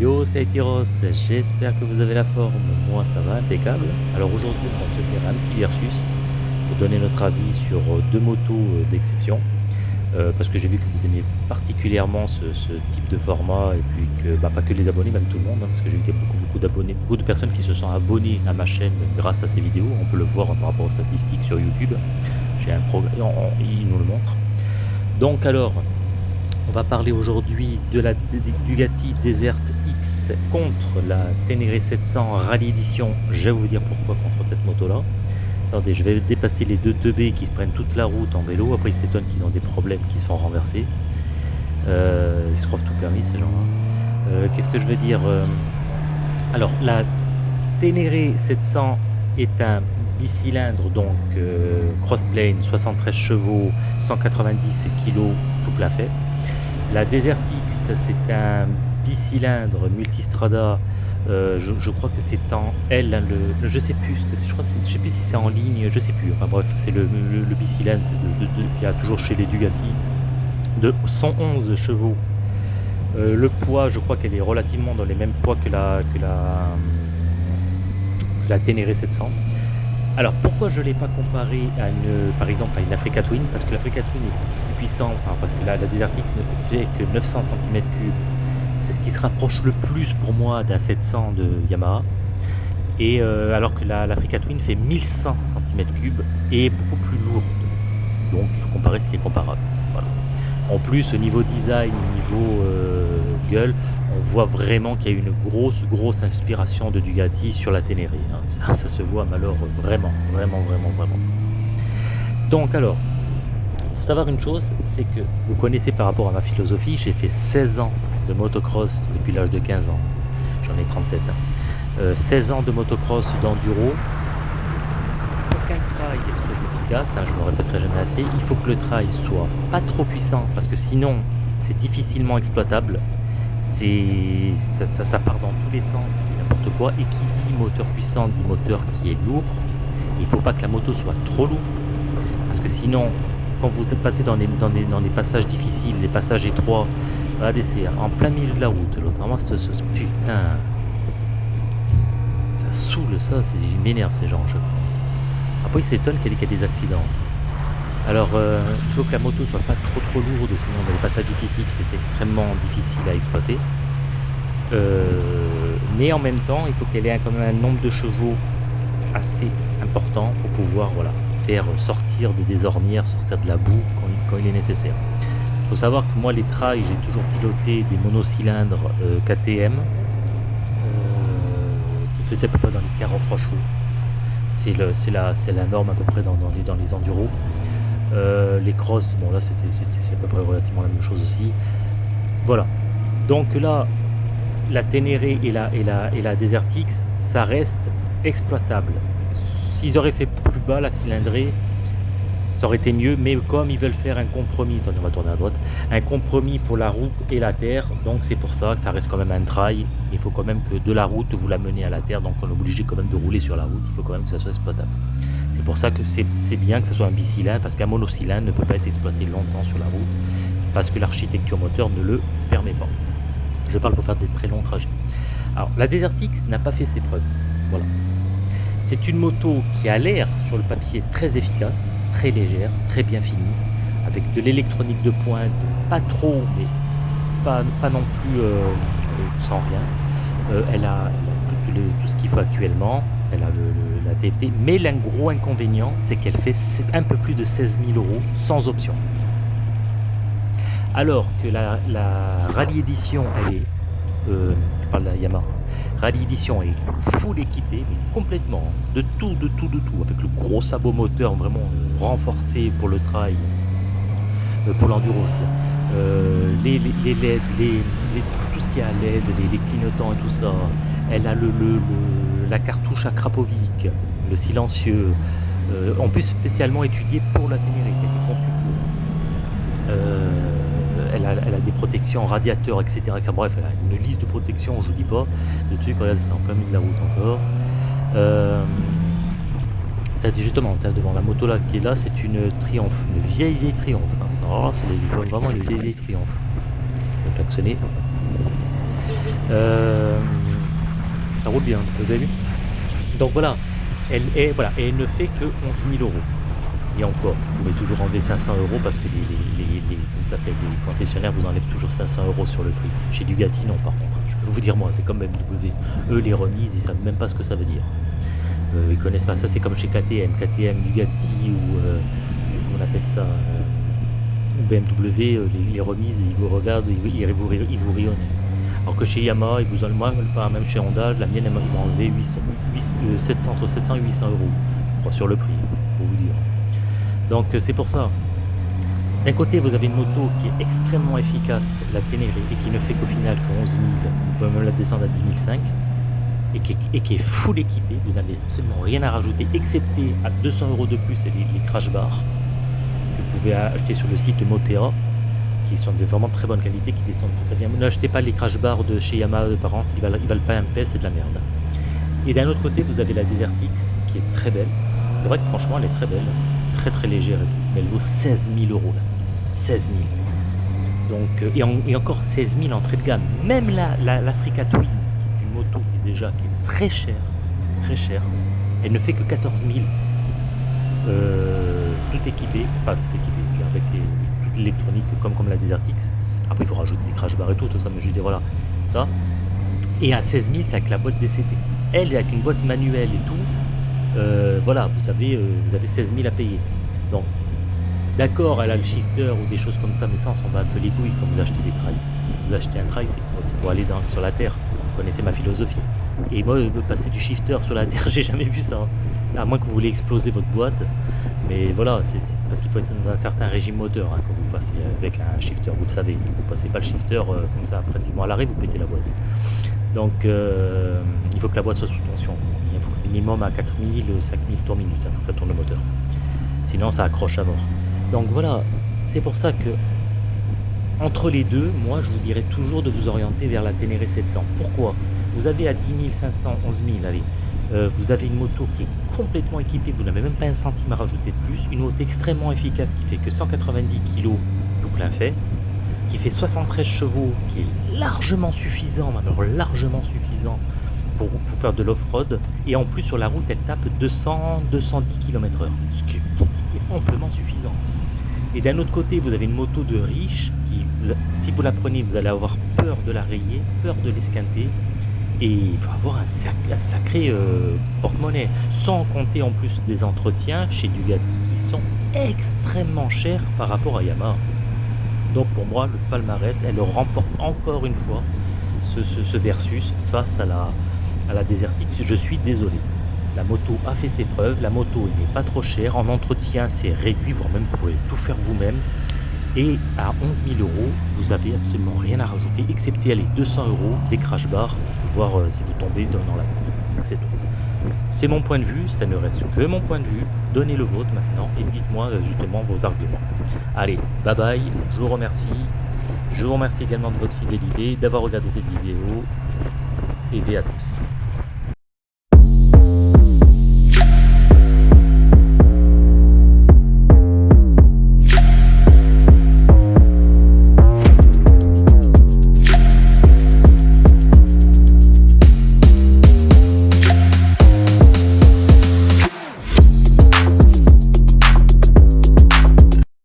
Hello, c'est Tyros, j'espère que vous avez la forme, moi ça va, impeccable. Alors aujourd'hui on va se faire un petit versus pour donner notre avis sur euh, deux motos euh, d'exception. Euh, parce que j'ai vu que vous aimez particulièrement ce, type de format et puis que bah, pas que les abonnés, même tout le monde, hein, parce que j'ai vu qu'il y a beaucoup, beaucoup d'abonnés, beaucoup de personnes qui se sont abonnées à ma chaîne grâce à ces vidéos, on peut le voir par rapport aux statistiques sur YouTube, j'ai un programme, il nous le montre. Donc alors, on va parler aujourd'hui de la Bugatti Desert X contre la Ténéré 700 Rallye Edition. Je vais vous dire pourquoi contre cette moto-là. Attendez, je vais dépasser les deux teubés qui se prennent toute la route en vélo. Après, ils s'étonnent qu'ils ont des problèmes, qui se font renverser. Euh, ils se croient tout permis, ces gens-là. Euh, qu'est-ce que je veux dire euh, Alors, la Ténéré 700 est un bicylindre, donc crossplane, 73 chevaux, 190 kg, tout plein fait. La Desert X, c'est un bicylindre multistrada. Euh, je, crois que c'est en L, hein, le, je sais plus, je crois, je sais plus si c'est en ligne, je sais plus. Enfin bref, c'est le, bicylindre qui a toujours chez les Dugati de 111 chevaux. Euh, le poids, je crois qu'elle est relativement dans les mêmes poids que la que la, la Ténéré 700. Alors pourquoi je ne l'ai pas comparé à une, par exemple à une Africa Twin? Parce que l'Africa Twin est plus puissant, parce que la, la Desert X ne fait que 900 cm3. C'est ce qui se rapproche le plus pour moi d'un 700 de Yamaha. Et euh, alors que l'Africa Twin fait 1100 cm3 et beaucoup plus lourde. Donc il faut comparer ce qui est comparable. En plus, au niveau design, au niveau euh, on voit vraiment qu'il y a une grosse, grosse inspiration de Dugatti sur la Ténéré. Hein. Ça, se voit malheureusement vraiment, vraiment, vraiment, vraiment. Donc alors, faut savoir une chose, c'est que vous connaissez par rapport à ma philosophie, j'ai fait 16 ans de motocross depuis l'âge de 15 ans. J'en ai 37 ans. 16 ans de motocross d'enduro. Qu'un trail efficace, hein, je ne me répéterai jamais assez, il faut que le trail soit pas trop puissant parce que sinon c'est difficilement exploitable ça, part dans tous les sens, n'importe quoi. Et qui dit moteur puissant dit moteur qui est lourd. Il faut pas que la moto soit trop lourde, parce que sinon, quand vous passez dans les, dans dans les passages difficiles, les passages étroits, regardez, c'est en plein milieu de la route. L'autre, vraiment, ce, ce, putain, ça saoule ça, il m'énerve ces gens. Je... Après, ils s'étonnent qu'il y ait des accidents. Alors, euh, il faut que la moto soit pas trop trop lourde, sinon dans les passages difficiles, c'est extrêmement difficile à exploiter. Euh, mais en même temps, il faut qu'elle ait quand même un nombre de chevaux assez important pour pouvoir voilà, faire sortir des désornières, sortir de la boue quand, il est nécessaire. Il faut savoir que moi, les trails, j'ai toujours piloté des monocylindres euh, KTM qui faisaient près dans les 43 chevaux. C'est la, la norme à peu près dans, les, dans les enduros. Euh, les crosses, bon là c'était à peu près relativement la même chose aussi. Voilà. Donc là, la Ténéré et la, et la, et la ça reste exploitable. S'ils auraient fait plus bas la cylindrée, ça aurait été mieux, mais comme ils veulent faire un compromis, attendez, on va tourner à droite, un compromis pour la route et la terre, donc c'est pour ça que ça reste quand même un trail. Il faut quand même que de la route vous la menez à la terre, donc on est obligé quand même de rouler sur la route, il faut quand même que ça soit exploitable. C'est pour ça que c'est bien que ce soit un bicylindre, parce qu'un monocylindre ne peut pas être exploité longtemps sur la route, parce que l'architecture moteur ne le permet pas. Je parle pour faire des très longs trajets. Alors, la Desert n'a pas fait ses preuves. Voilà. C'est une moto qui a l'air, sur le papier, très efficace, très légère, très bien finie, avec de l'électronique de pointe, pas trop, mais pas, non plus euh, sans rien. Euh, elle a, tout ce qu'il faut actuellement elle a la TFT, mais l'un gros inconvénient, c'est qu'elle fait un peu plus de 16 000 euros sans option. Alors que la, Rallye Edition, elle est, euh, je parle de la Yamaha, Rallye Edition est full équipée, mais complètement, de tout, de tout, de tout, avec le gros sabot moteur vraiment euh, renforcé pour le trail, euh, pour l'enduro, je dire. les, les, LED, les, tout ce qui est à LED, les, clignotants et tout ça, elle a le la cartouche à Krapovic, le silencieux, euh, en plus spécialement étudié pour la Ténéré, qui a été conçu pour. Euh, elle, a, des protections radiateurs, etc., Bref, elle a une liste de protections, je vous dis pas, de trucs, regardez, c'est en plein milieu de la route encore. Euh, justement, devant la moto là qui est là, c'est une triomphe, une vieille vieille triomphe. Hein. c'est vraiment une vieille vieille triomphe. Je vais klaxonner. Euh, roule bien, vous avez vu Donc voilà, elle, est, voilà, et elle ne fait que 11 000 euros. Et encore, vous pouvez toujours enlever 500 euros parce que les, les, les, les concessionnaires vous enlèvent toujours 500 euros sur le prix. Chez Dugati, non, par contre. Je peux vous dire, moi, c'est comme BMW. Eux, les remises, ils savent même pas ce que ça veut dire. Euh, ils connaissent pas. Ça, c'est comme chez KTM. KTM, Bugatti ou. Euh, on appelle ça euh, BMW, les, remises, ils vous regardent, ils, vous, ils vous rionnent. Alors que chez Yamaha, ils vous enlèvent, moi, même chez Honda, la mienne, elle m'a enlevé 800, 700, entre 700 et 800 euros, sur le prix, pour vous dire. Donc, c'est pour ça. D'un côté, vous avez une moto qui est extrêmement efficace, la Ténéré, et qui ne fait qu'au final que 11 000, vous pouvez même la descendre à 10 500 et qui, est, full équipé, vous n'avez absolument rien à rajouter, excepté à 200 euros de plus les, les crash bars que vous pouvez acheter sur le site Motera, qui sont de vraiment très bonne qualité, qui descendent très bien. N'achetez pas les crash bars de chez Yamaha de parents, ils valent, ils valent pas un p, c'est de la merde. Et d'un autre côté, vous avez la Desert X, qui est très belle. C'est vrai que franchement, elle est très belle, très très légère, mais elle vaut 16 000 euros là. 16 000. Donc, euh, et, encore 16 000 entrée de gamme. Même la, la, Twin, qui est une moto qui est déjà qui est très chère, très chère, elle ne fait que 14 000. Euh, tout équipé, pas tout équipé, avec les, toute l'électronique comme, comme la X. Après, il faut rajouter des crash bars et tout, tout ça, mais je dire, voilà, ça. Et à 16 000, c'est avec la boîte DCT. Elle, avec une boîte manuelle et tout, euh, voilà, vous avez, vous avez 16 000 à payer. Donc, D'accord, elle a le shifter ou des choses comme ça, mais ça, on s'en va un peu les couilles quand vous achetez des trails. Vous achetez un trail, c'est pour, aller sur la Terre. Vous connaissez ma philosophie. Et moi, passer du shifter sur la Terre, j'ai jamais vu ça. Hein. À moins que vous voulez exploser votre boîte. Mais voilà, c'est parce qu'il faut être dans un certain régime moteur hein, quand vous passez avec un shifter, vous le savez. Vous passez pas le shifter euh, comme ça pratiquement à l'arrêt, vous pétez la boîte. Donc euh, il faut que la boîte soit sous tension. Il faut minimum à 4000, 5000 tours minute, hein, que ça tourne le moteur. Sinon ça accroche à mort. Donc voilà, c'est pour ça que entre les deux, moi je vous dirais toujours de vous orienter vers la Ténéré 700. Pourquoi? Vous avez à 10 500, 11 000, allez, euh, vous avez une moto qui est complètement équipée, vous n'avez même pas un centime à rajouter de plus, une moto extrêmement efficace qui fait que 190 kg tout plein fait, qui fait 73 chevaux, qui est largement suffisant, alors largement suffisant pour, faire de l'off-road, et en plus sur la route elle tape 200-210 km h ce qui est amplement suffisant. Et d'un autre côté, vous avez une moto de riche qui, si vous la prenez, vous allez avoir peur de la rayer, peur de l'esquinter. Et il faut avoir un, sacré euh, porte-monnaie. Sans compter en plus des entretiens chez Dugati qui sont extrêmement chers par rapport à Yamaha. Donc pour moi, le palmarès, elle remporte encore une fois ce, versus face à la, à la. Je suis désolé. La moto a fait ses preuves, la moto n'est pas trop chère, en entretien c'est réduit, voire même vous pouvez tout faire vous-même. Et à 11 000 euros, vous avez absolument rien à rajouter, excepté les 200 euros des crash bars pour voir euh, si vous tombez dans, la tête. C'est tout. C'est mon point de vue, ça ne reste que mon point de vue. Donnez le vôtre maintenant et dites-moi euh, justement vos arguments. Allez, bye bye, je vous remercie. Je vous remercie également de votre fidélité, d'avoir regardé cette vidéo. Et à tous.